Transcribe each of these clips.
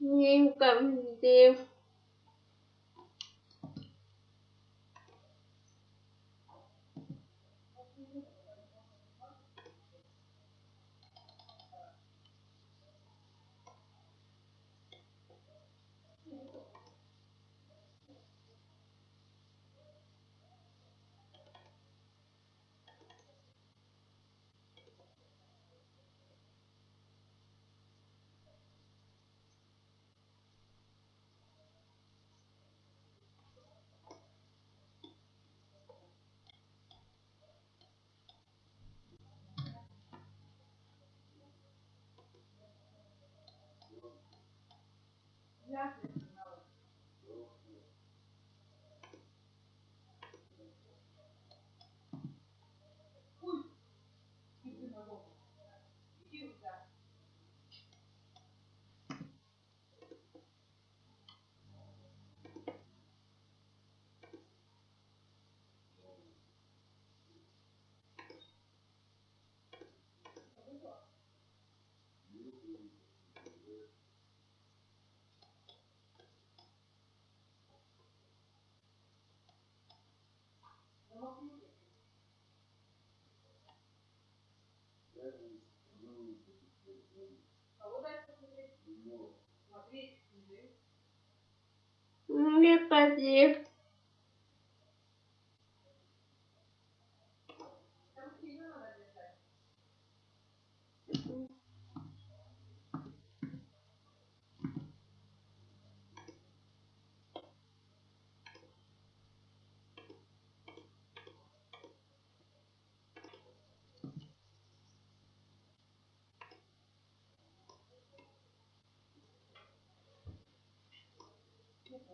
nghiêm cẩm tiêu мне позитив.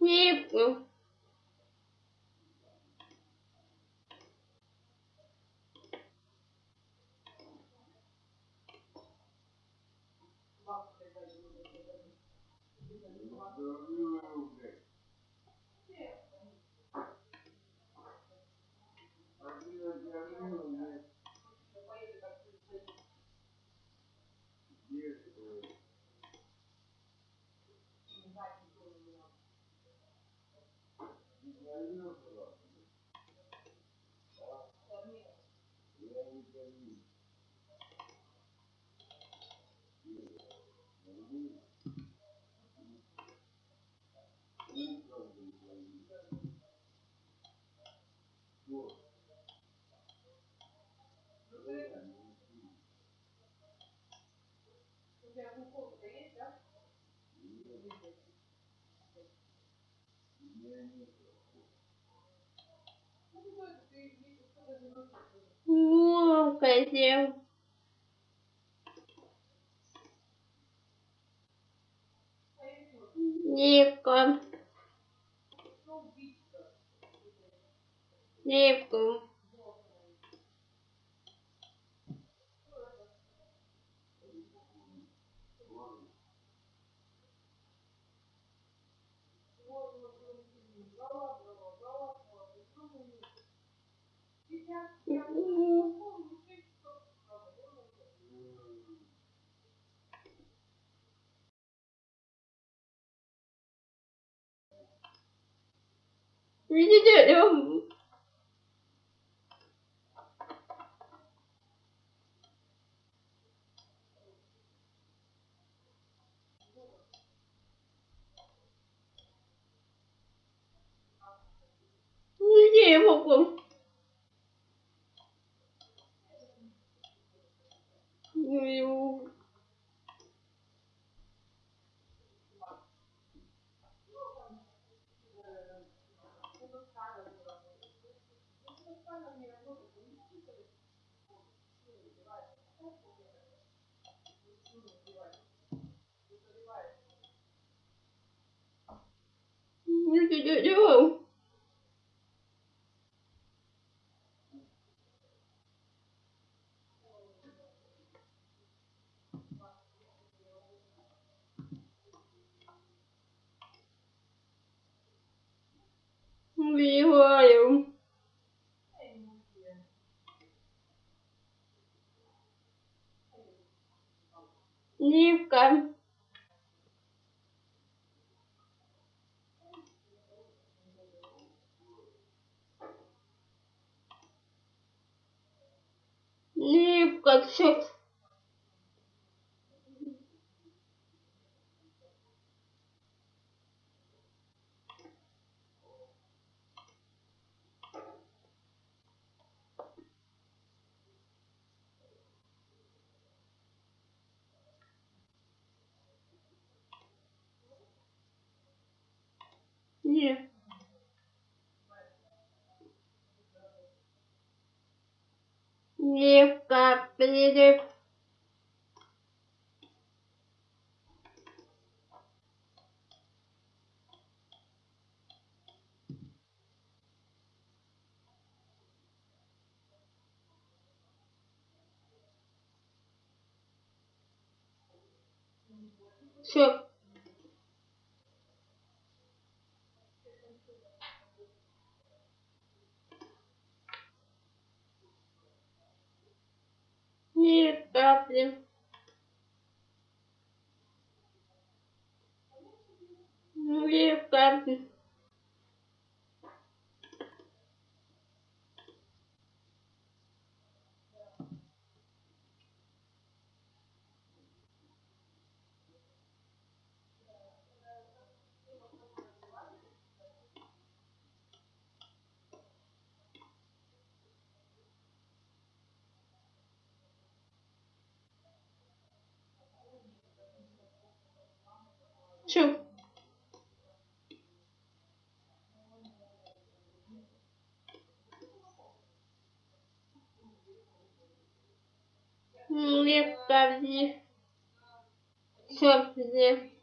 Не ходи. um, Ну, хотел. Нипка. Нипку. Видите, я- Где я могу? Ю. Нивка. Нивка, все. Не. Нивка, перерыв. Все. Ни капли. Ни капли. Ни капли. Все, где?